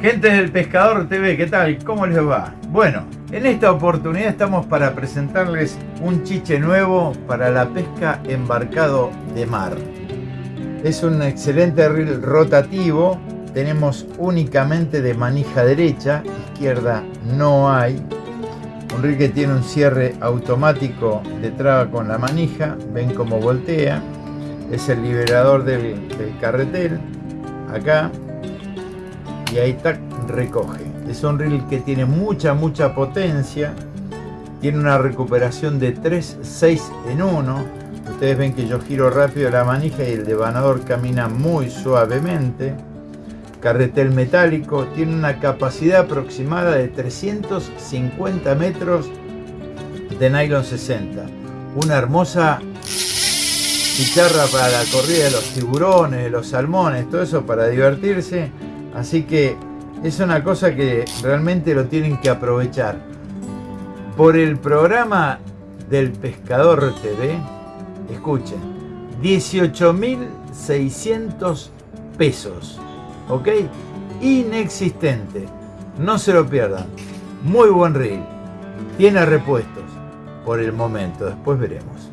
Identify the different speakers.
Speaker 1: Gente del Pescador TV, ¿qué tal? ¿Cómo les va? Bueno, en esta oportunidad estamos para presentarles un chiche nuevo para la pesca embarcado de mar. Es un excelente reel rotativo, tenemos únicamente de manija derecha, izquierda no hay. Un reel que tiene un cierre automático de traba con la manija, ven cómo voltea. Es el liberador del, del carretel, acá y ahí recoge. Es un reel que tiene mucha, mucha potencia. Tiene una recuperación de 3, 6 en 1. Ustedes ven que yo giro rápido la manija y el devanador camina muy suavemente. Carretel metálico. Tiene una capacidad aproximada de 350 metros de nylon 60. Una hermosa chicharra para la corrida de los tiburones, de los salmones, todo eso para divertirse Así que es una cosa que realmente lo tienen que aprovechar. Por el programa del Pescador TV, escuchen, 18.600 pesos, ¿ok? Inexistente, no se lo pierdan. Muy buen reel, tiene repuestos por el momento, después veremos.